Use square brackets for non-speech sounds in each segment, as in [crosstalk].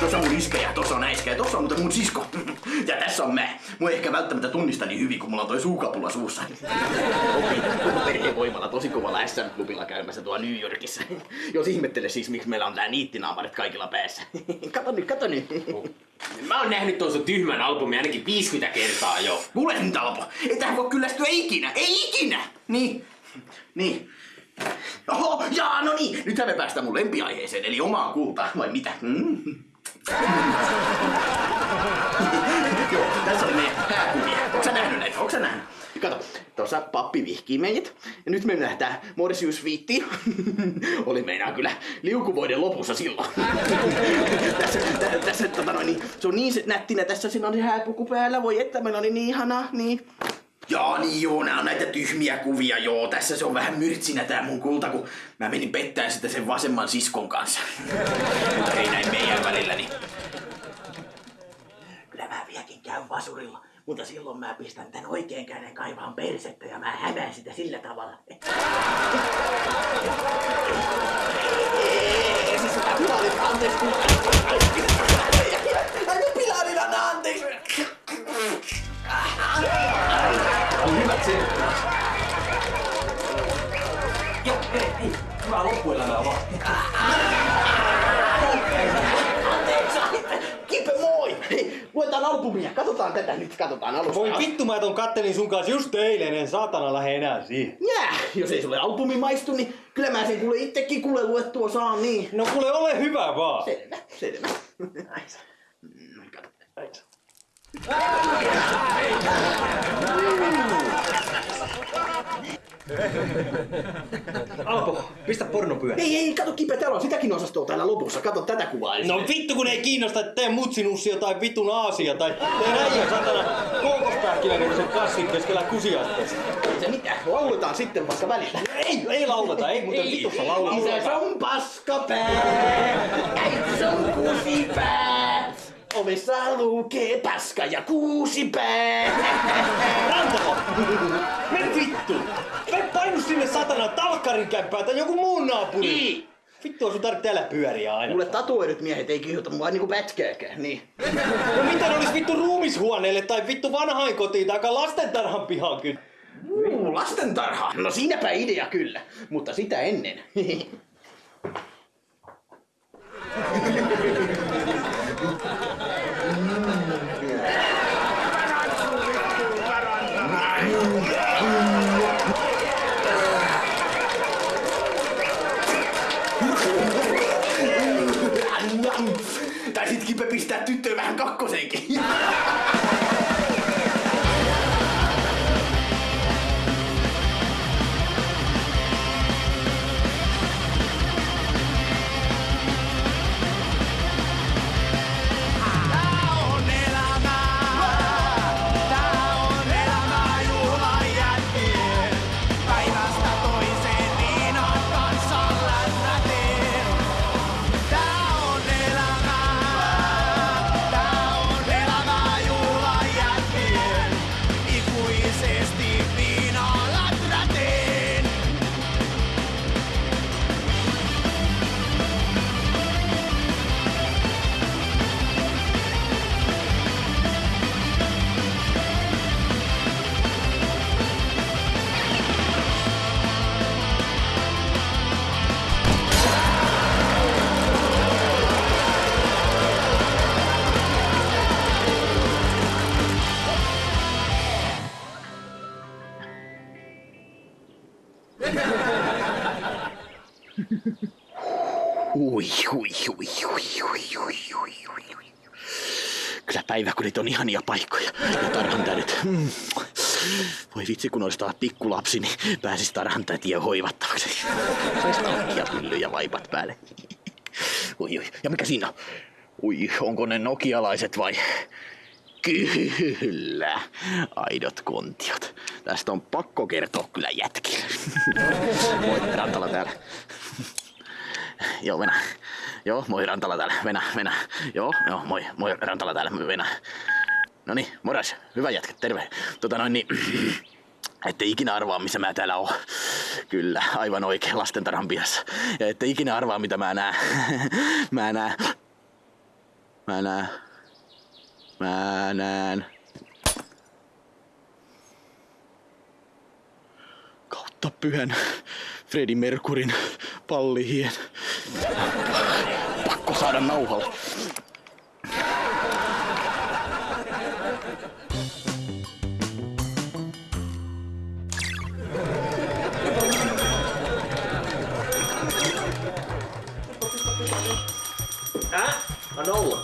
Tuossa on mun iskä ja tuossa on äiskä ja tuossa on muuten mun sisko. Ja tässä on mä. Mua ei ehkä välttämättä tunnista niin hyvin, kun mulla on toi suukapulla suussa. Opin koko perheen voimalla tosi kovalla SM-klubilla käymässä tuolla New Yorkissa. Jos ihmettele siis, miksi meillä on tää niittinaamarit kaikilla päässä. Kato nyt, kato nyt. Mä oon nähnyt tuon sun tyhmän albumin ainakin 50 kertaa jo. Kuule nyt Alpo, ei tähän voi kyllästyä ikinä, ei ikinä! Niin, niin. Oho, jaa, no niin, nythän me päästään mun lempiaiheeseen, eli omaan kultaan, vai mitä? Mm. Joo, tässä oli meidän hääkuvia. Onko sä nähnyt näitä? Onko sä nähnyt? Kato, tuossa pappi vihkii meidät. Ja nyt me nähdään Morsius Viitti. [laughs] oli meinaa kyllä liukuvoiden lopussa silloin. [laughs] tässä, tä, tässä tota noin, niin, se on niin nättinä, tässä siinä on se hääpuku päällä. Voi että, meillä oli niin ihanaa, niin. Joo, niin joo, nää on näitä tyhmiä kuvia, joo. Tässä se on vähän myrtsinä tää mun kulta, kun mä menin pettää sitä sen vasemman siskon kanssa. Mutta ei näin meidän välillä, niin... Kyllä mä vieläkin käyn vasurilla, mutta silloin mä pistän tän oikean käden kaivaan persettä ja mä hämään sitä sillä tavalla. Ei, siis sitä pilarit, anteeksi, kun... Ai nyt. Katsotaan alusta. Voi vittu, mä ton kattelin sun kanssa just eilen, en saatana lähde enää siihen. Jää! Jos ei sulle albumi maistu, niin kyllä mä sen kuule itsekin kuule luettua saan niin. No kuule, ole hyvä vaan. Selvä, selvä. Aisa. Mm, kato. Aisa. [laughs] Alpo, pistä porno pyörä. Ei, ei, kato Kipe, täällä on sitäkin osastoa täällä lopussa. Kato tätä kuvaa ensin. No vittu kun ei kiinnosta, että tee mutsinussia tai vitun aasia tai tee äijä satana kookospähkinä sen kassin keskellä kusiasteesta. Ei se mitään, lauletaan sitten vaikka välillä. Ei, ei lauleta, ei muuten vitussa lauleta. Isä on paskapää, äiti on kuusipää. Ovessa lukee paska ja kuusipää. Rantalo! Mene vittu! Sinne satana talkkarin kämppään tai joku muun naapuri! Niin. Vittu, sun tarvitsee täällä pyöriä aina. Mulle tatuoidut miehet ei kiihota mua niinku pätkääkään, niin. No mitä ne olis vittu ruumishuoneelle tai vittu vanhainkotiin tai lastentarhan pihaan kyllä? Uu, lastentarha. No siinäpä idea kyllä, mutta sitä ennen. [laughs] tehdään kakkosenkin. Ui, ui, ui, ui, ui, ui, ui, ui. Kyllä päiväkodit on ihania paikkoja ja tarhantäydet. Mm. Voi vitsi, kun olisi taas pikkulapsi, niin pääsisi tarhantätiä hoivattavaksi. Saisi tankkia pyllyjä vaipat päälle. Ui, ui. Ja mikä siinä on? Ui, onko ne nokialaiset vai? Kyllä, aidot kontiot. Tästä on pakko kertoa kyllä jätkille. Moi, Rantala täällä. Joo, Venä. Joo, moi Rantala täällä. Venä, Venä. Joo, joo, moi, moi Rantala täällä. Venä. No niin, moras. Hyvä jätkä, terve. Tota noin niin... [clears throat] Ette ikinä arvaa, missä mä täällä oon. Kyllä, aivan oikein lastentarhan pihassa. Ja ette ikinä arvaa, mitä mä näen. [laughs] mä näen... Mä näen. Mä näen. Kautta pyhän Freddie Mercurin pallihien. Pakko saada nauhalle. Äh? Anna olla.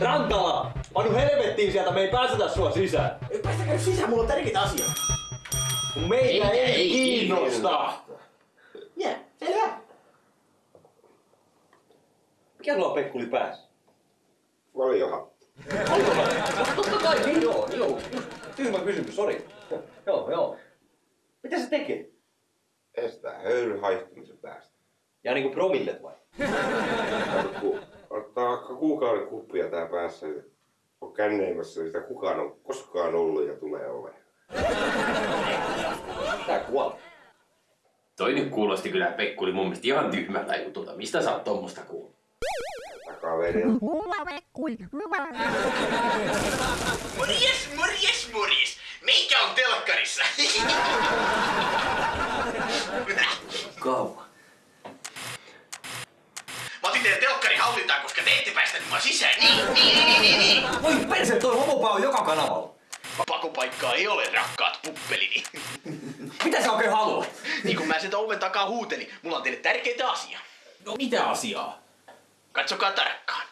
Rantala! Panu helvettiin sieltä, me ei päästetä sua sisään. Päästäkää nyt sisään, mulla on tärkeitä asioita. Meitä ei, ei kiinnosta. Jää, Mikä sulla on Pekkuli päässä? Valiohattu. Totta kai, niin joo, joo. Tyhmä kysymys, sori. Joo, joo. Mitä se tekee? Estää höyryn haihtumisen päästä. Ja niinku promillet vai? Ottaa kuukauden kuppia tää päässä. niin On känneimässä, sitä kukaan on koskaan ollut ja tulee olemaan. Tää kuolee. Toi nyt kuulosti kyllä Pekkuli mun mielestä ihan tyhmältä jutulta. Mistä sä oot tommosta kuullut? Takaverilla. [laughs] [laughs] Morjes, morjes, morjes. Meikä on telkkarissa. [laughs] Kauan. Mä otin teidän telkkari hallintaan, koska te ette päästä mua sisään. Niin, niin, niin, niin, niin. Voi perse, toi homopää on joka kanavalla. Pakopaikkaa ei ole, rakkaat puppelini. Mitä sä oikein haluat? niin kun mä sen oven takaa huutelin, mulla on teille tärkeitä asiaa. No mitä asiaa? Katsokaa tarkkaan.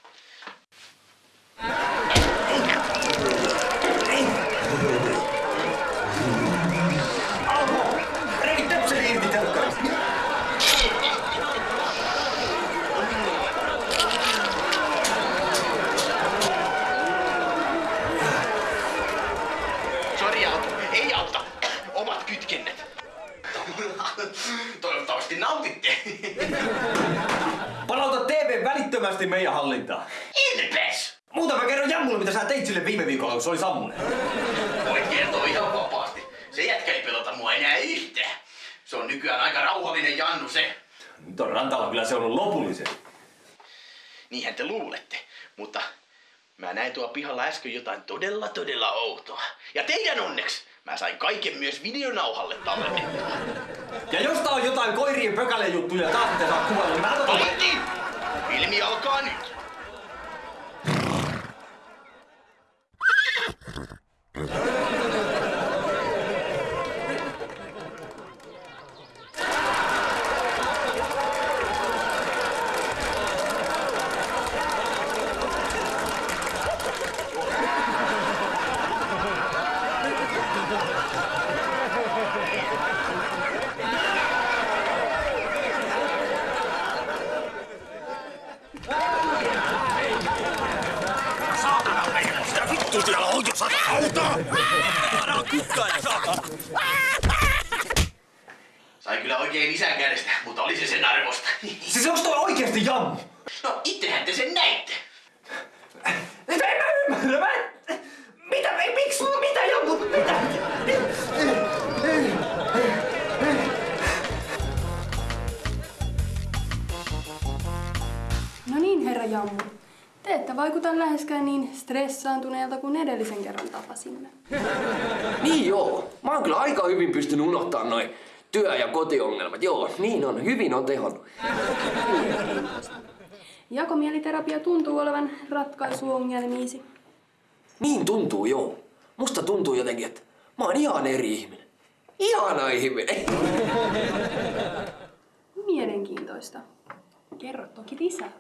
Niinhän te luulette. Mutta mä näin tuolla pihalla äsken jotain todella todella outoa. Ja teidän onneksi mä sain kaiken myös videonauhalle tallennettua. Ja jos tää on jotain koirien pökälejuttuja taas mitä sä oot kuvaillut, niin mä annan pystynyt unohtaa noin työ- ja kotiongelmat. Joo, niin on. Hyvin on tehonnut. Jakomieliterapia tuntuu olevan ratkaisu ongelmiisi. Niin tuntuu, joo. Musta tuntuu jotenkin, että mä oon ihan eri ihminen. Ihana ihminen. [laughs] Mielenkiintoista. Kerro toki lisää.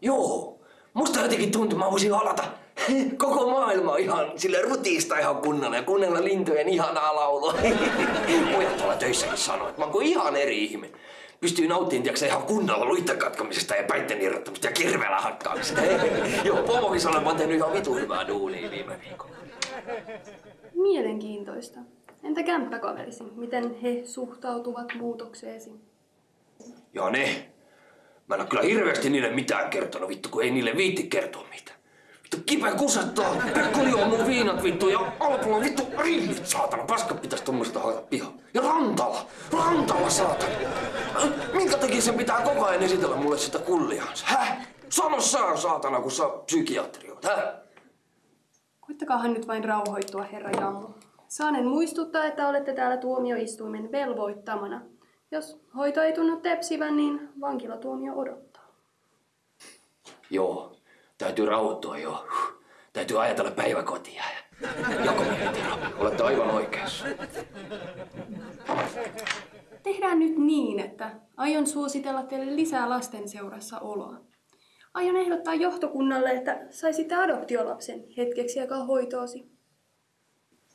Joo. Musta jotenkin tuntuu, mä voisin halata [laughs] koko maailma ihan sille rutiista ihan kunnolla ja kuunnella lintujen ihanaa laulua. [laughs] Pojat tuolla töissäkin sanoo, että mä oon kuin ihan eri ihminen. Pystyy nauttimaan tiiäksä, ihan kunnolla luitten katkamisesta ja päitten irrottamista ja kirveellä hakkaamisesta. [laughs] Joo, pomokin sanoo, että mä oon tehnyt ihan vitu hyvää duunia viime viikolla. Mielenkiintoista. Entä kämppäkaverisi? Miten he suhtautuvat muutokseesi? Ja ne. Mä en oo kyllä hirveästi niille mitään kertonut, vittu, kun ei niille viitti kertoa mitään. Vittu, kipeä kusettaa. Pekko juo mun viinat, vittu, ja Alpola, vittu, rillit, saatana. Paska pitäis tommoista haeta pihaan. Ja Rantala, Rantala, saatana. Minkä takia sen pitää koko ajan esitellä mulle sitä kulliaansa, häh? Sano sä, saatana, kun sä psykiatri oot, hä? Koittakaahan nyt vain rauhoittua, herra Jammu. Saanen muistuttaa, että olette täällä tuomioistuimen velvoittamana. Jos hoito ei tunnu tepsivän, niin vankilatuomio odottaa. Joo, täytyy rauhoittua joo. Täytyy ajatella päiväkotia. Joko Tero, olette aivan oikeassa. Tehdään nyt niin, että aion suositella teille lisää lastenseurassa oloa. Aion ehdottaa johtokunnalle, että saisitte adoptiolapsen hetkeksi aikaa hoitoosi.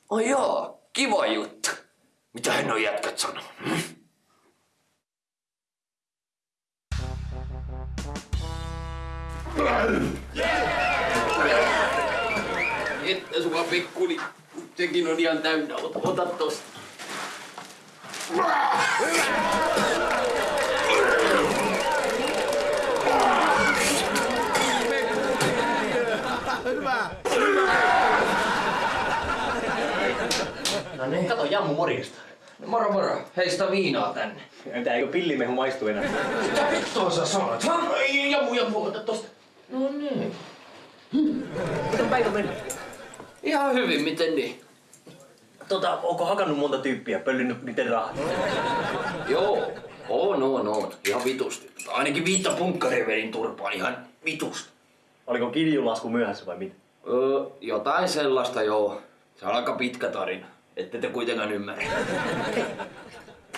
Oi joo, kiva juttu. Mitä hän on jätkät sanonut? Pekkuli, sekin on ihan täynnä. Ota, ota tosta. No niin, kato Jammu morjesta. Moro moro, heistä viinaa tänne. Entä eikö pillimehu maistu enää? Mitä vittua sä sanot, ha? Jammu, jammu, ota tosta. No niin. Miten päivä meni? Ihan hyvin, miten niin? Tota, onko hakannut monta tyyppiä, pöllinyt niiden rahat? Joo, on, on, on. Ihan vitusti. Ainakin viittä punkkaria vedin turpaan ihan vitusti. Oliko kiljulasku myöhässä vai mitä? Öö, jotain sellaista joo. Se on aika pitkä tarina. Ette te kuitenkaan ymmärrä.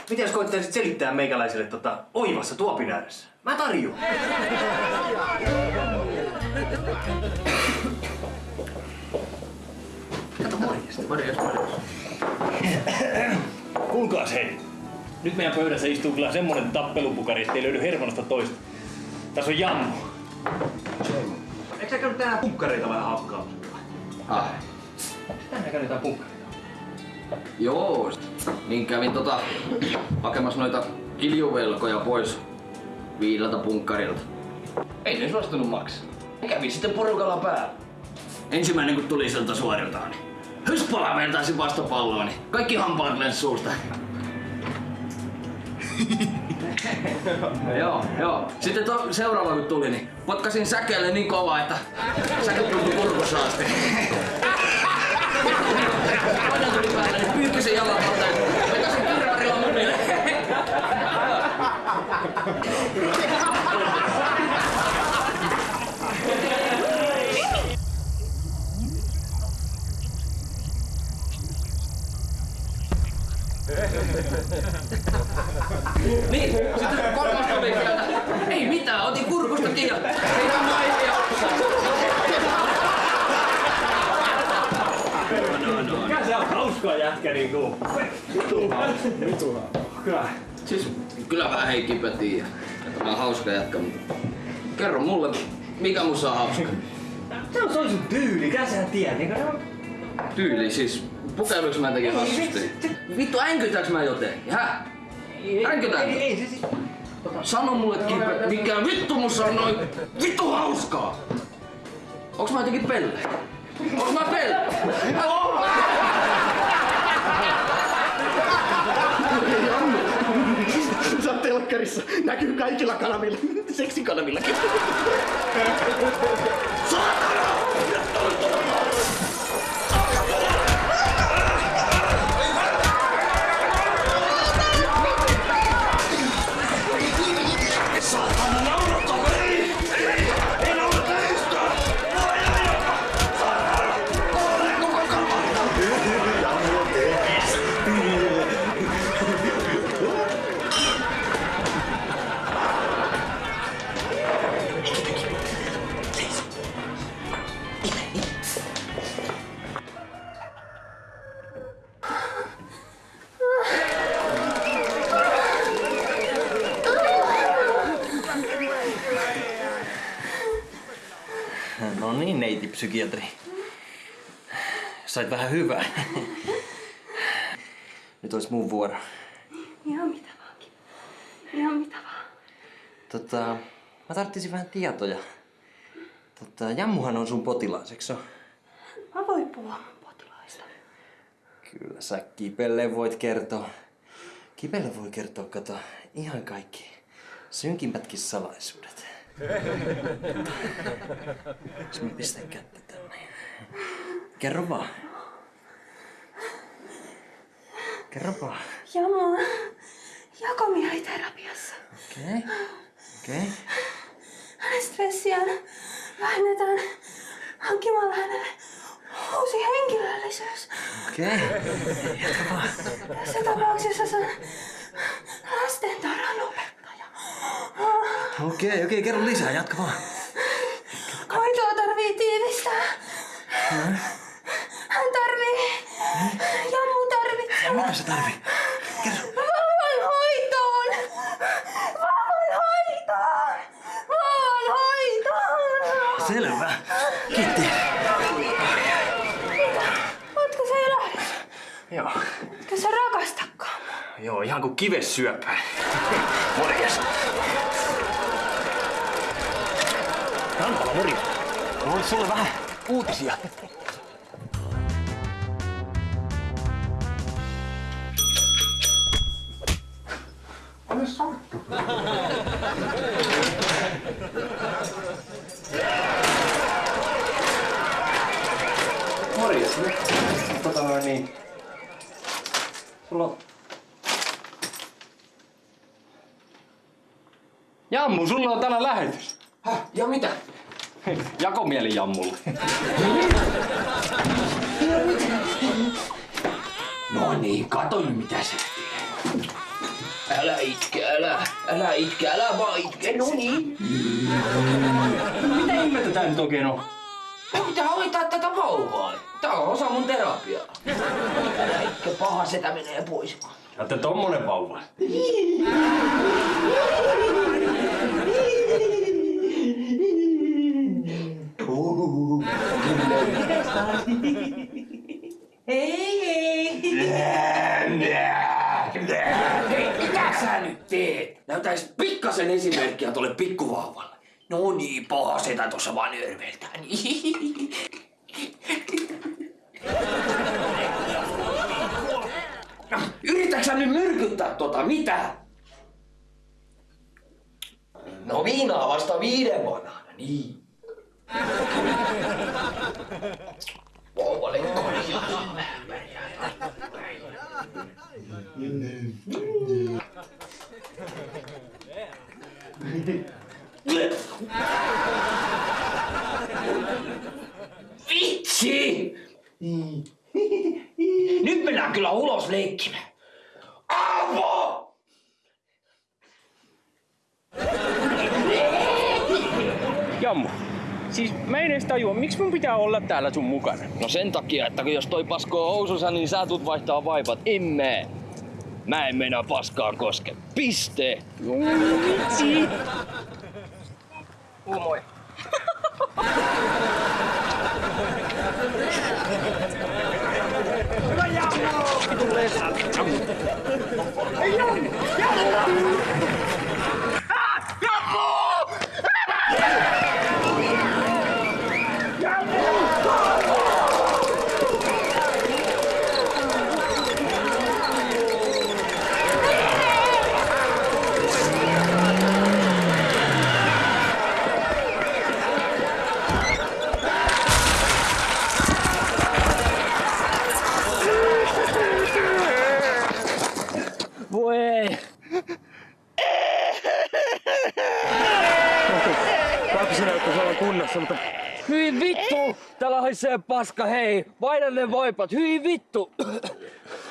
Miten jos koittaisit selittää meikäläiselle tota oivassa tuopin ääressä? Mä tarjoan. Kato morjesta. Morjes, morjes. [coughs] Kuulkaas hei. Nyt meidän pöydässä istuu kyllä semmonen tappelupukari, ettei löydy hermonosta toista. Tässä on jammu. Eikö sä käynyt tänään punkkareita vähän hakkaamassa? Ah, Tänään käynyt jotain punkkareita. joo. Niin kävin tota hakemassa noita kiljuvelkoja pois viideltä punkkarilta. Ei ne suostunut maksaa. Kävin sitten porukalla päällä. Ensimmäinen kun tuli sieltä suoriltaan, niin hyspala vertaisin vastapalloon, niin kaikki hampaat lensi suusta. joo, joo. Sitten to, seuraava kun tuli, niin potkasin säkeelle niin kovaa, että säke tuntui kurkussa asti. [laughs] Toinen tuli päälle, niin pyyhkisin jalan alta Niin, sitten kolmas tuli sieltä. Ei mitään, otin kurkusta kiinni. Heidän naisia Mikä se on hauskaa jätkä niinku? Kyllä. Siis kyllä vähän Heikki tiedä, että mä oon hauska jätkä, mutta kerro mulle, mikä musta on hauska. Se on, se on sun tyyli, mitä sä tiedät? Niin kuin, Tyyli siis, pukeuduks mä jotenkin hassusti? Vittu, änkytäks mä jotenkin, hä? Änkytäänkö? ei, ei, se siis... Sano mulle Kipe, mikä vittu musta on noin vittu hauskaa? Onks mä jotenkin pelle? Onks mä pelle? [laughs] Sä oot telkkarissa. Näkyy kaikilla kanavilla. Seksikanavillakin. No niin, neiti psykiatri. Sait vähän hyvää. Nyt olisi mun vuoro. Ihan mitä vaankin. Ihan mitä vaan. Tota, mä tarttisin vähän tietoja. Tota, Jammuhan on sun potilaas, eikö? Mä voin puhua mun potilaista. Kyllä sä Kipelle voit kertoa. Kipelle voi kertoa, kato, ihan kaikki synkimpätkin salaisuudet. Jos mä pistän kättä tänne. Kerro vaan. Kerro vaan. Jamo, Jakomi oli terapiassa. Okei. Okay. Okei. Okay. Hänen stressiään vähennetään hankkimalla hänelle uusi henkilöllisyys. Okei. Okay. Jatka vaan. Tässä tapauksessa se on lastentarhan opettaja. Okei, okay, okei, okay, kerro lisää, jatka vaan. Hoitoa tarvii tiivistää. Hän tarvii. Jammu tarvitsee. Mitä se tarvii? Kerro. Vauvan hoitoon! Vauvan hoitoon! Vauvan hoitoon! Selvä. Kiitti. Ootko sä jo lähdössä? Joo. Etkö sä rakastakaan? Joo, ihan kuin kives syöpää. Morjes. Rantala, morjes. Mulla olisi sulle vähän uutisia. Morjes. Tota noin niin. Sulla on... Jammu, sulla on tänään lähetys. Häh? Ja mitä? Jakomieli Jammulle. No niin, kato nyt mitä sä teet. Älä itke, älä, älä itke, älä vaan itke, no niin. Mitä ihmettä tää nyt oikein on? Mun pitää hoitaa tätä vauvaa. Tää on osa mun terapiaa. Älä itke, paha setä menee pois. Että tommonen vauva. Hei, mitä sä nyt teet? Näytäis pikkasen esimerkkiä tolle pikkuvauvalle. No niin, paha setä tossa vaan örveltää. Yritätkö sä nyt myrkyttää tota, mitä? No viinaa vasta viiden vanhana, niin. Vauvalle korjaa vähän pärjää. Vitsi! Nyt mennään kyllä ulos leikkimään. Avo! Jammu, siis mä en edes tajua, miksi mun pitää olla täällä sun mukana? No sen takia, että kun jos toi paskoo housunsa, niin sä tulet vaihtaa vaipat. Imme. Mä en meinaa paskaa koske. Piste. Vitsi! Moi. Voi ei. Lapsi näyttäisi olla kunnossa, mutta Hyi vittu! Täällä haisee paska, hei! Vaihda ne voipat, hyi vittu!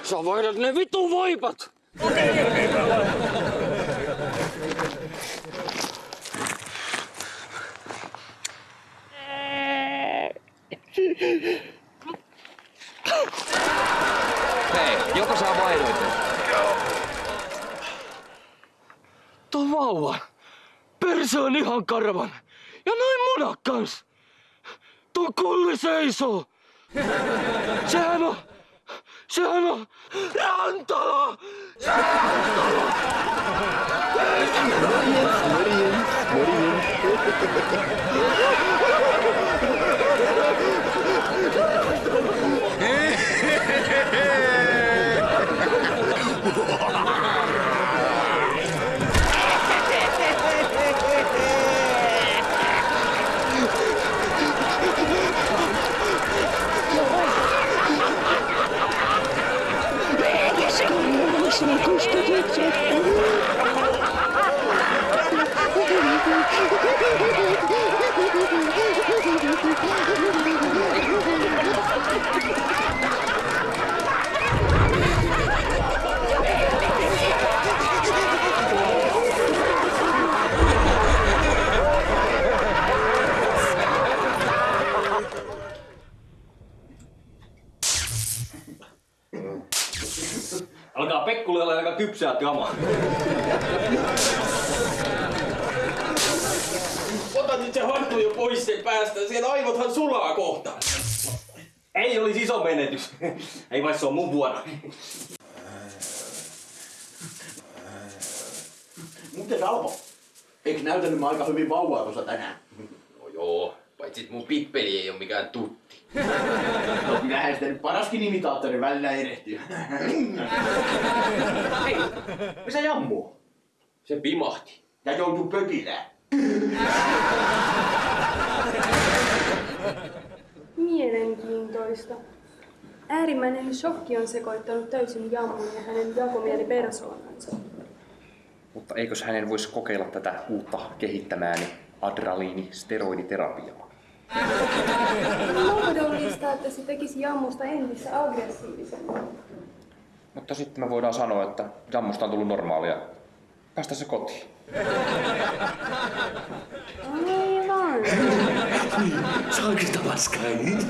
Sä vaihdat ne vittu voipat! Hei, joko sä vaihdoit? Tuo vauva. Perse on ihan karvan. Ja noin munat kans. uma conversação. Siamo, siamo, Antolo, Antolo. Muy bien, muy bien, muy bien. Alkaa Pekkulle olla aika kypsää kamaa. Ota nyt se hattu jo pois sen päästä, siellä aivothan sulaa kohta. Ei olisi iso menetys. Ei vai se on mun vuoro. Muuten Alpo, eikö näytänyt mä aika hyvin vauvaa tuossa tänään? No joo, paitsi että mun pippeli ei ole mikään tutti. No kyllähän sitä nyt paraskin imitaattori välillä erehtyy. Hei, missä Jammu? Se pimahti. Ja joutuu pökilään. Mielenkiintoista. Äärimmäinen shokki on sekoittanut täysin Jammun ja hänen jakomielipersoonansa. Mutta eikös hänen voisi kokeilla tätä uutta kehittämääni adrenaliini-steroiditerapiaa? On mahdollista, että se tekisi Jammusta entistä aggressiivisemmin. Mutta sitten me voidaan sanoa, että jammusta on tullut normaalia. Päästä se kotiin. Aivan. Saanko sitä paskaa nyt?